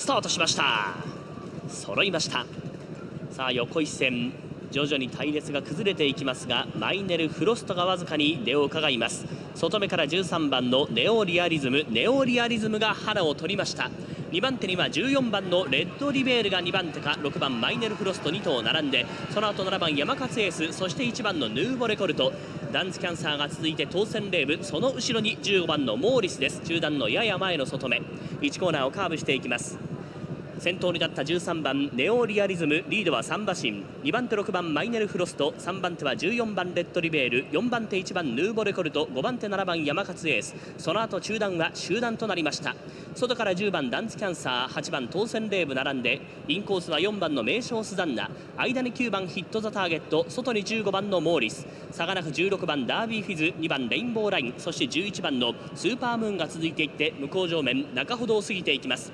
スタートしました。揃いました。さあ横一線徐々に隊列が崩れていきますがマイネル・フロストがわずかに出を伺います。外目から13番のネオリアリズムネオリアリズムが腹を取りました。2番手には14番のレッドリベールが2番手か6番マイネル・フロスト2頭並んでその後7番山勝エースそして1番のヌーボレコルト。ダンスキャンサーが続いて当選レーブその後ろに15番のモーリスです。中段のやや前の外目。1コーナーをカーブしていきます。先頭に立った13番ネオリアリズムリードは3馬身。2番手6番マイネルフロスト。3番手は14番レッドリベール。4番手1番ヌーボレコルト。5番手7番山勝エース。その後中段は集団となりました。外から10番ダンツキャンサー。8番当選レーブ並んで。インコースは4番の名称スザンナ。間に9番ヒットザターゲット。外に15番のモーリス。差がなく16番ダービーフィズ。2番レインボーライン。そして11番のスーパームーンが続いていって向こう上面中ほどを過ぎていきます。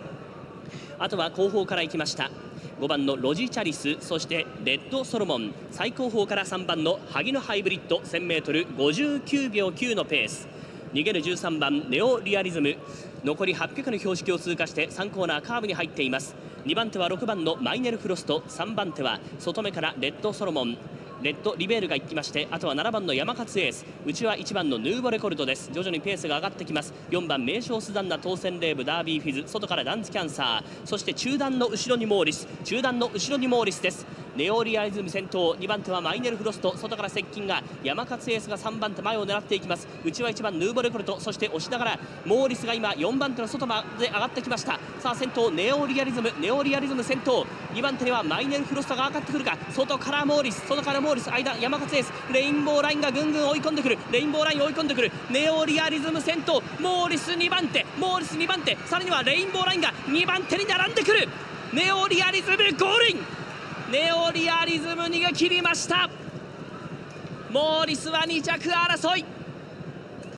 あとは後方から行きました。5番のロジチャリスそしてレッドソロモン。最後方から3番の萩野ハイブリッド。1000m59 秒9のペース。逃げる13番ネオリアリズム。残り800の標識を通過して3コーナーカーブに入っています。2番手は6番のマイネルフロスト。3番手は外目からレッドソロモン。レッドリベールが行きましてあとは7番の山勝エース。内は1番のヌーボレコルトです。徐々にペースが上がってきます。4番名称スダンナ当選レーブダービーフィズ。外からダンツキャンサー。そして中段の後ろにモーリス。中段の後ろにモーリスです。ネオリアリズム先頭。2番手はマイネルフロスト。外から接近が山勝エースが3番手前を狙っていきます。内は1番ヌーボレコルトそして押しながらモーリスが今4番手の外まで上がってきました。さあ先頭ネオリアリズム。ネオリアリズム先頭。2番手にはマイネルフロストが上がってくるか。外からモーリス。外からモーリス間山勝エース。レインボーラインがぐんぐん追い込んでくる。レインボーライン追い込んでくる。ネオリアリズム先頭。モーリス2番手。モーリス2番手。さらにはレインボーラインが2番手に並んでくる。ネオリアリズムゴールイン。ネオリアリズム逃げ切りました。モーリスは2着争い。